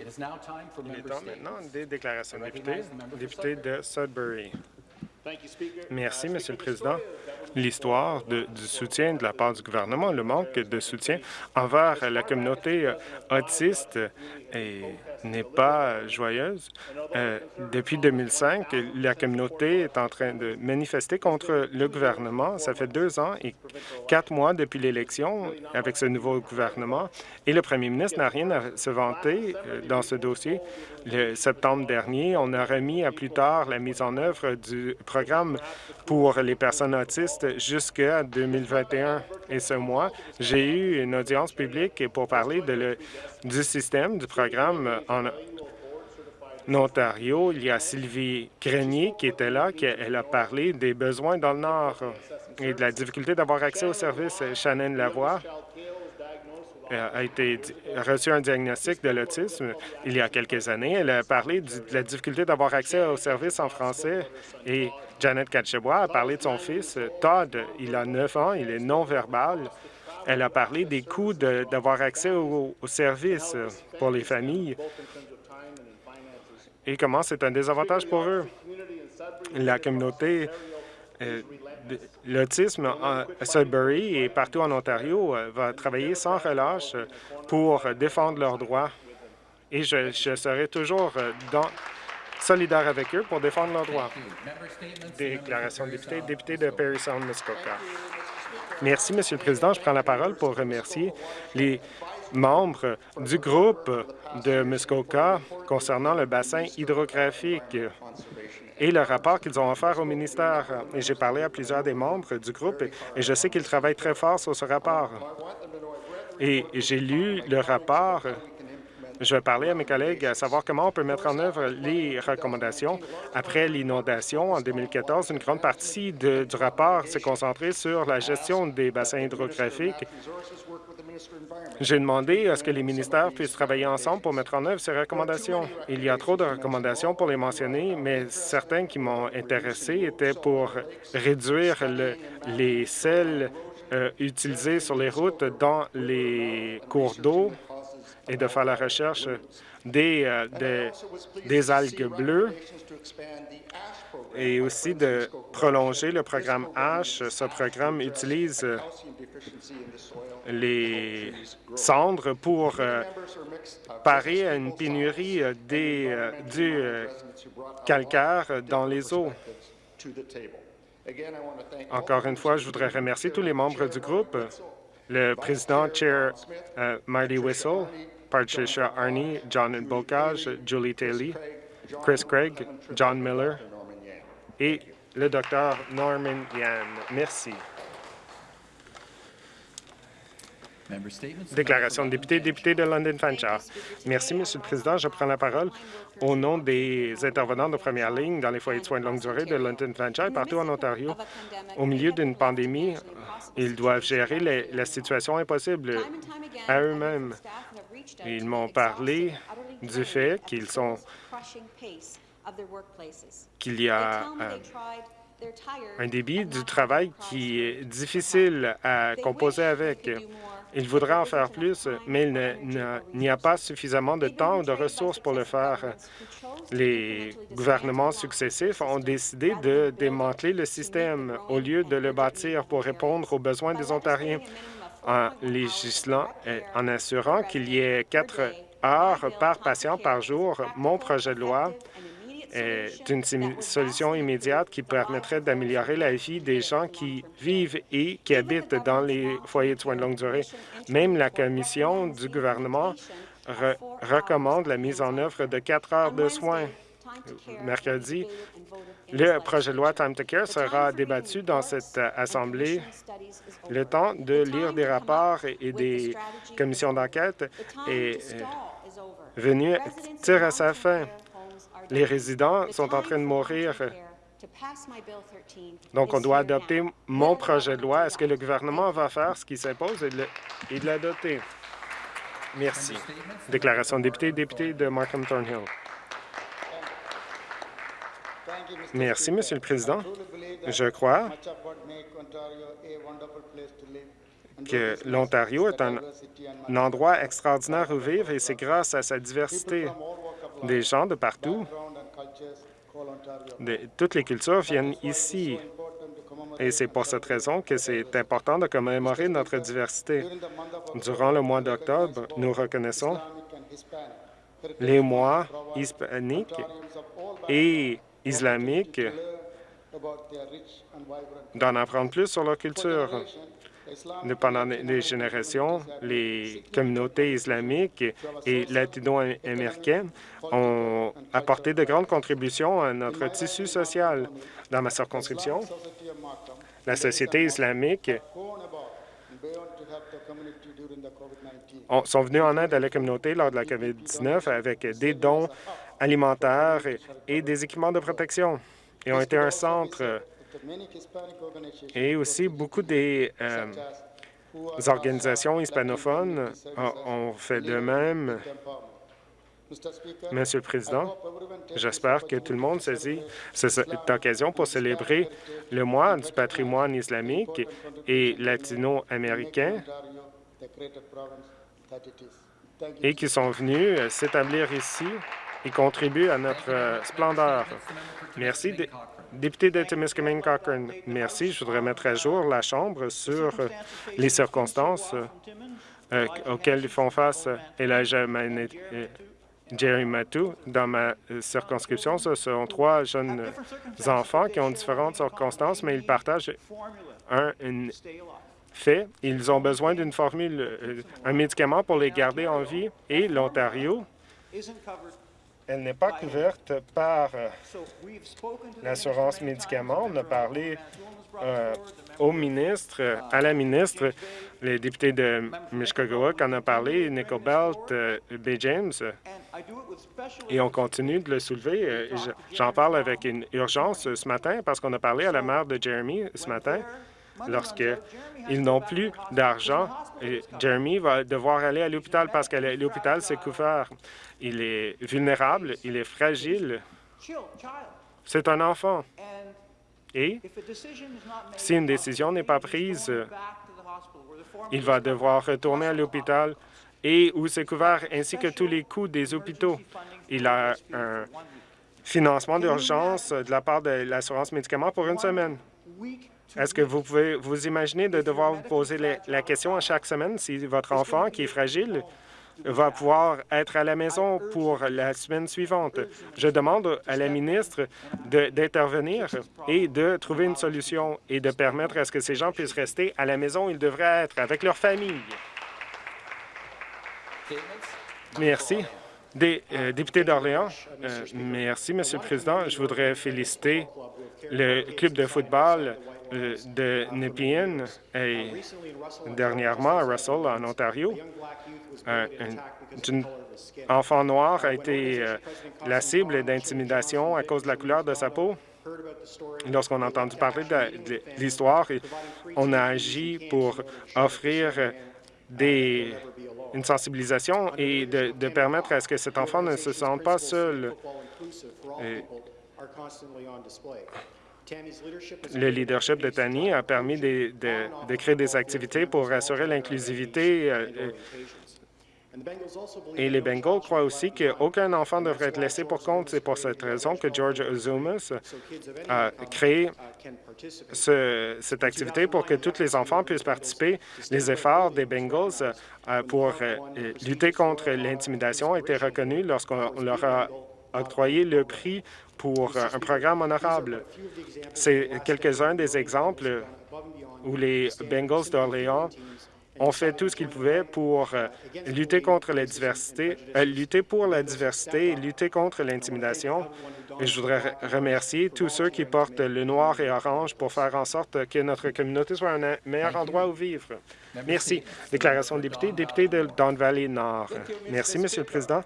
Il est temps maintenant des déclarations de députés. Député de Sudbury. Merci, Monsieur le Président. L'histoire du soutien de la part du gouvernement, le manque de soutien envers la communauté autiste n'est pas joyeuse. Euh, depuis 2005, la communauté est en train de manifester contre le gouvernement. Ça fait deux ans et quatre mois depuis l'élection avec ce nouveau gouvernement et le premier ministre n'a rien à se vanter euh, dans ce dossier. Le septembre dernier, on a remis à plus tard la mise en œuvre du programme pour les personnes autistes jusqu'à 2021. Et ce mois, j'ai eu une audience publique pour parler du système, du programme en, Ontario. Il y a Sylvie Grenier qui était là, qui elle a parlé des besoins dans le Nord et de la difficulté d'avoir accès aux services. Shannon Lavoie a été reçu un diagnostic de l'autisme il y a quelques années. Elle a parlé de la difficulté d'avoir accès aux services en français et Janet Katchebois a parlé de son fils, Todd. Il a 9 ans, il est non-verbal. Elle a parlé des coûts d'avoir accès aux, services pour les familles et comment c'est un désavantage pour eux? La communauté euh, L'autisme à Sudbury et partout en Ontario euh, va travailler sans relâche pour défendre leurs droits et je, serai toujours euh, solidaire avec eux pour défendre leurs droits. Déclaration de député, député de Perry Sound, Muskoka. Merci, Monsieur le Président. Je prends la parole pour remercier les membres du groupe de Muskoka concernant le bassin hydrographique et le rapport qu'ils ont offert au ministère. Et j'ai parlé à plusieurs des membres du groupe et je sais qu'ils travaillent très fort sur ce rapport. Et j'ai lu le rapport. Je vais parler à mes collègues à savoir comment on peut mettre en œuvre les recommandations. Après l'inondation en 2014, une grande partie du rapport s'est concentrée sur la gestion des bassins hydrographiques j'ai demandé à ce que les ministères puissent travailler ensemble pour mettre en œuvre ces recommandations. Il y a trop de recommandations pour les mentionner, mais certains qui m'ont intéressé étaient pour réduire les sels euh, utilisés sur les routes dans les cours d'eau et de faire la recherche des, euh, des algues bleues et aussi de prolonger le programme H. Ce programme utilise les cendres pour euh, parer à une pénurie euh, des, euh, du calcaire dans les eaux. Encore une fois, je voudrais remercier tous les membres du groupe, le président Chair Marty Whistle, Patricia Arney, John Bocage, Julie Taylor, Chris Craig, John Miller et le docteur Norman Yann. Merci. Déclaration de député, député de London Fanshawe. Merci, Monsieur le Président. Je prends la parole au nom des intervenants de première ligne dans les foyers de soins de longue durée de London Fanshawe et partout en Ontario. Au milieu d'une pandémie, ils doivent gérer la situation impossible à eux-mêmes. Ils m'ont parlé du fait qu'ils sont qu'il y a euh, un débit du travail qui est difficile à composer avec. Il voudrait en faire plus, mais il n'y a pas suffisamment de temps ou de ressources pour le faire. Les gouvernements successifs ont décidé de démanteler le système au lieu de le bâtir pour répondre aux besoins des Ontariens en législant et en assurant qu'il y ait quatre heures par patient par jour. Mon projet de loi est une solution immédiate qui permettrait d'améliorer la vie des gens qui vivent et qui habitent dans les foyers de soins de longue durée. Même la commission du gouvernement recommande la mise en œuvre de quatre heures de soins. Mercredi, le projet de loi Time to Care sera débattu dans cette Assemblée. Le temps de lire des rapports et des commissions d'enquête est euh, venu tirer à sa fin. Les résidents sont en train de mourir. Donc, on doit adopter mon projet de loi. Est-ce que le gouvernement va faire ce qui s'impose? Et de l'adopter? Merci. Déclaration de député, député de Markham Thornhill. Merci, Monsieur le Président. Je crois que l'Ontario est un, endroit extraordinaire où vivre et c'est grâce à sa diversité. Des gens de partout, de, toutes les cultures viennent ici. Et c'est pour cette raison que c'est important de commémorer notre diversité. Durant le mois d'octobre, nous reconnaissons les mois hispaniques et islamiques d'en apprendre plus sur leur culture. Pendant des générations, les communautés islamiques et latino-américaines ont apporté de grandes contributions à notre tissu social. Dans ma circonscription, la société islamique sont venus en aide à la communauté lors de la COVID-19 avec des dons alimentaires et des équipements de protection et ont été un centre et aussi beaucoup des euh, organisations hispanophones ont fait de même. Monsieur le Président, j'espère que tout le monde saisit cette occasion pour célébrer le mois du patrimoine islamique et latino-américain et qui sont venus s'établir ici et contribuent à notre splendeur. Merci. Député de Timiskaming Cochrane, merci. Je voudrais mettre à jour la Chambre sur les circonstances euh, auxquelles ils font face. Et là, Jerry Matou, dans ma circonscription, ce sont trois jeunes enfants qui ont différentes circonstances, mais ils partagent un, fait. Ils ont besoin d'une formule, euh, un médicament pour les garder en vie, et l'Ontario elle n'est pas couverte par euh, l'assurance médicaments. On a parlé euh, au ministre, à la ministre, les députés de Mishkogawak en ont parlé, Nicole Belt, euh, B. James, et on continue de le soulever. J'en parle avec une urgence ce matin parce qu'on a parlé à la mère de Jeremy ce matin lorsqu'ils n'ont plus d'argent. Jeremy va devoir aller à l'hôpital parce que l'hôpital s'est couvert. Il est vulnérable, il est fragile. C'est un enfant. Et si une décision n'est pas prise, il va devoir retourner à l'hôpital et où c'est couvert, ainsi que tous les coûts des hôpitaux. Il a un financement d'urgence de la part de l'assurance médicaments pour une semaine. Est-ce que vous pouvez vous imaginer de devoir vous poser la question à chaque semaine si votre enfant, qui est fragile, va pouvoir être à la maison pour la semaine suivante? Je demande à la ministre d'intervenir et de trouver une solution et de permettre à ce que ces gens puissent rester à la maison où ils devraient être, avec leur famille. Merci. Euh, députés d'Orléans, euh, merci, Monsieur le Président. Je voudrais féliciter le club de football de Nepean et dernièrement à Russell, en Ontario. Un, enfant noir a été euh, la cible d'intimidation à cause de la couleur de sa peau. Lorsqu'on a entendu parler de, l'histoire, on a agi pour offrir une sensibilisation et de, de, permettre à ce que cet enfant ne se sente pas seul. Le leadership de Tani a permis de, créer des activités pour assurer l'inclusivité euh, euh, et les Bengals croient aussi qu'aucun enfant devrait être laissé pour compte. C'est pour cette raison que George Ozumas a créé cette activité pour que tous les enfants puissent participer. Les efforts des Bengals euh, pour lutter contre l'intimidation ont été reconnus lorsqu'on leur a octroyé le prix pour un programme honorable. C'est quelques-uns des exemples où les Bengals d'Orléans ont fait tout ce qu'ils pouvaient pour euh, lutter contre la diversité, euh, lutter pour la diversité et lutter contre l'intimidation. Et je voudrais remercier tous ceux qui portent le noir et orange pour faire en sorte que notre communauté soit un meilleur endroit où vivre. Merci. Déclaration de député, député de Don Valley Nord. Merci, Monsieur le Président.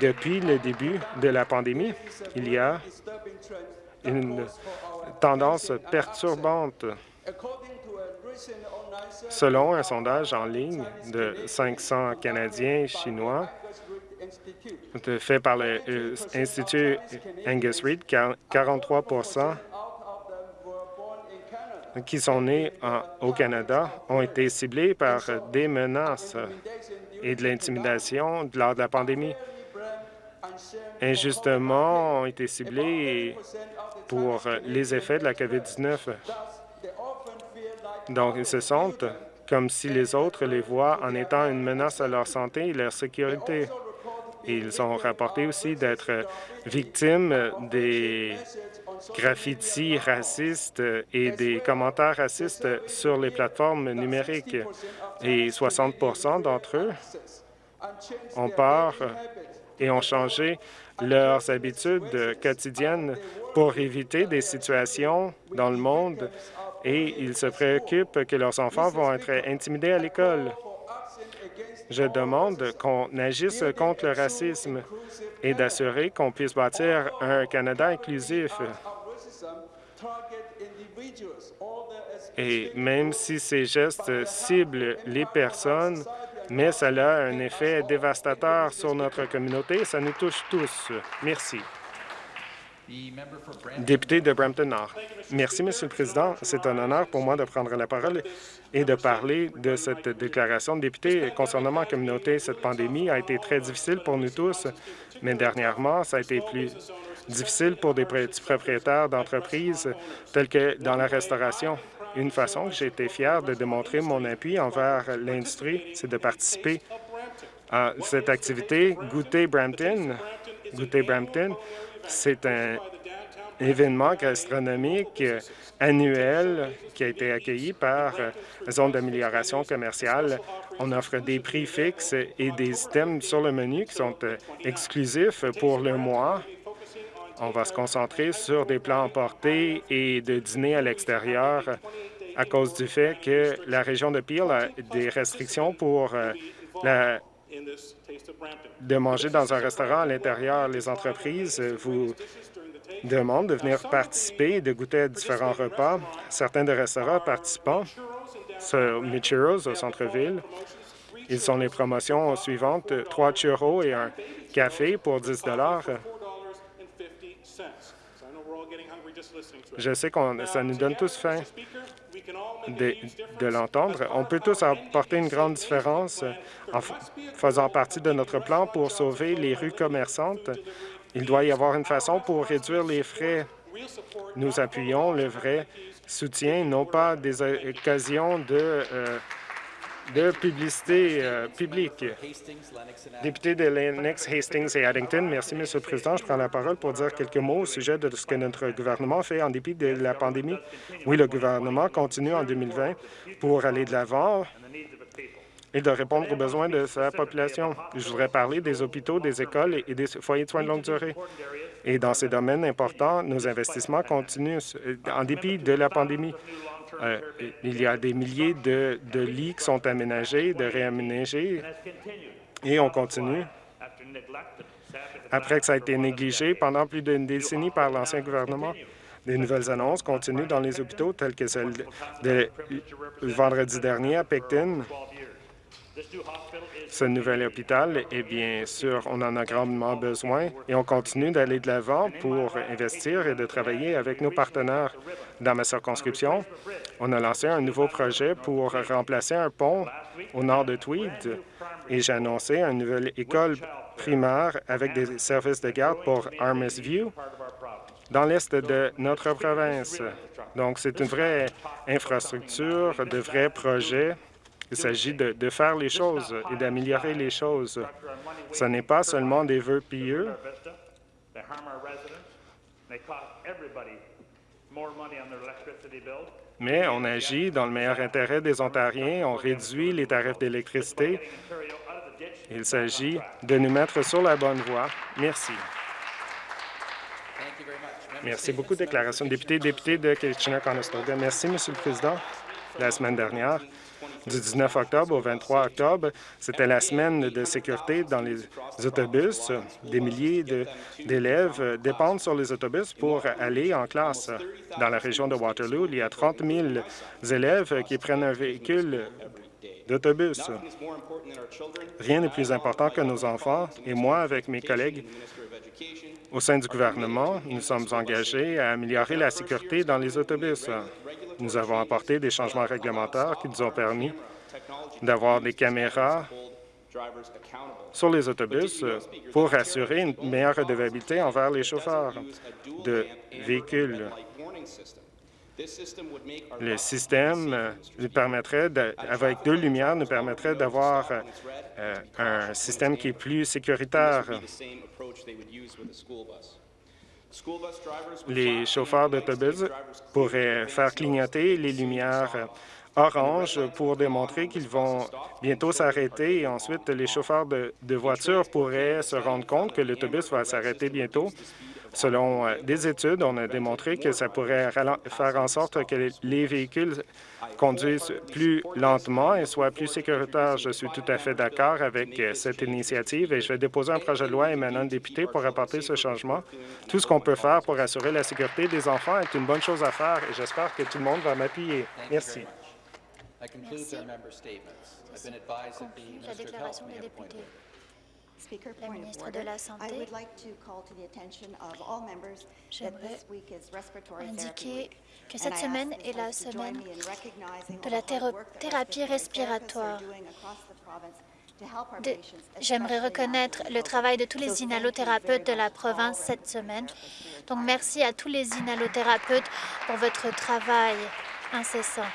Depuis le début de la pandémie, il y a une tendance perturbante Selon un sondage en ligne de 500 Canadiens chinois fait par l'Institut Angus Reid, 43% qui sont nés au Canada ont été ciblés par des menaces et de l'intimidation lors de la pandémie. Injustement, ont été ciblés pour les effets de la COVID-19. Donc, ils se sentent comme si les autres les voient en étant une menace à leur santé et leur sécurité. Ils ont rapporté aussi d'être victimes des graffitis racistes et des commentaires racistes sur les plateformes numériques. Et 60% d'entre eux ont peur et ont changé leurs habitudes quotidiennes pour éviter des situations dans le monde et ils se préoccupent que leurs enfants vont être intimidés à l'école. Je demande qu'on agisse contre le racisme et d'assurer qu'on puisse bâtir un Canada inclusif. Et même si ces gestes ciblent les personnes, mais cela a un effet dévastateur sur notre communauté, ça nous touche tous. Merci. Député de Brampton-Nord. Merci, Monsieur le Président. C'est un honneur pour moi de prendre la parole et de parler de cette déclaration de député concernant ma communauté. Cette pandémie a été très difficile pour nous tous, mais dernièrement, ça a été plus difficile pour des petits propriétaires d'entreprises tels que dans la restauration. Une façon que j'ai été fier de démontrer mon appui envers l'industrie, c'est de participer à cette activité Goûter Brampton. Goûter Brampton, c'est un événement gastronomique annuel qui a été accueilli par la Zone d'amélioration commerciale. On offre des prix fixes et des items sur le menu qui sont euh, exclusifs pour le mois. On va se concentrer sur des plans emportés et de dîner à l'extérieur à cause du fait que la région de Peel a des restrictions pour euh, la de manger dans un restaurant à l'intérieur. Les entreprises vous demandent de venir participer et de goûter à différents repas. Certains des restaurants participants sont Michiros au centre-ville. Ils sont les promotions suivantes, trois churros et un café pour 10 Je sais que ça nous donne tous faim de, l'entendre. On peut tous apporter une grande différence en faisant partie de notre plan pour sauver les rues commerçantes. Il doit y avoir une façon pour réduire les frais. Nous appuyons le vrai soutien, non pas des occasions de euh, de publicité euh, publique. Député de Lennox, Hastings et Addington, merci, Monsieur le Président. Je prends la parole pour dire quelques mots au sujet de ce que notre gouvernement fait en dépit de la pandémie. Oui, le gouvernement continue en 2020 pour aller de l'avant et de répondre aux besoins de sa population. Je voudrais parler des hôpitaux, des écoles et des foyers de soins de longue durée. Et dans ces domaines importants, nos investissements continuent en dépit de la pandémie. Euh, il y a des milliers de, lits qui sont aménagés, de réaménagés, et on continue. Après que ça a été négligé pendant plus d'une décennie par l'ancien gouvernement, des nouvelles annonces continuent dans les hôpitaux, telles que celle de vendredi dernier à Picton, ce nouvel hôpital, et bien sûr, on en a grandement besoin et on continue d'aller de l'avant pour investir et de travailler avec nos partenaires. Dans ma circonscription, on a lancé un nouveau projet pour remplacer un pont au nord de Tweed et j'ai annoncé une nouvelle école primaire avec des services de garde pour Armis View dans l'est de notre province. Donc, c'est une vraie infrastructure, de vrais projets il s'agit de, faire les choses et d'améliorer les choses. Ce n'est pas seulement des vœux pieux. Mais on agit dans le meilleur intérêt des Ontariens. On réduit les tarifs d'électricité. Il s'agit de nous mettre sur la bonne voie. Merci. Merci beaucoup. Déclaration de député, député de Kitchener-Conestoga. Merci, Monsieur le Président. La semaine dernière, du 19 octobre au 23 octobre. C'était la semaine de sécurité dans les autobus. Des milliers d'élèves dépendent sur les autobus pour aller en classe. Dans la région de Waterloo, il y a 30 000 élèves qui prennent un véhicule d'autobus. Rien n'est plus important que nos enfants, et moi, avec mes collègues au sein du gouvernement, nous sommes engagés à améliorer la sécurité dans les autobus. Nous avons apporté des changements réglementaires qui nous ont permis d'avoir des caméras sur les autobus pour assurer une meilleure redevabilité envers les chauffeurs de véhicules. Le système euh, permettrait, avec deux lumières, nous permettrait d'avoir euh, un système qui est plus sécuritaire. Les chauffeurs d'autobus pourraient faire clignoter les lumières orange pour démontrer qu'ils vont bientôt s'arrêter et ensuite les chauffeurs de, voitures pourraient se rendre compte que l'autobus va s'arrêter bientôt Selon euh, des études, on a démontré que ça pourrait faire en sorte que les véhicules conduisent plus lentement et soient plus sécuritaires. Je suis tout à fait d'accord avec euh, cette initiative et je vais déposer un projet de loi émanant de députés pour apporter ce changement. Tout ce qu'on peut faire pour assurer la sécurité des enfants est une bonne chose à faire et j'espère que tout le monde va m'appuyer. Merci. Merci. la déclaration des députés. La ministre de la Santé, j'aimerais indiquer que cette semaine est la semaine de la thérapie respiratoire. J'aimerais reconnaître le travail de tous les inhalothérapeutes de la province cette semaine. Donc, merci à tous les inhalothérapeutes pour votre travail incessant.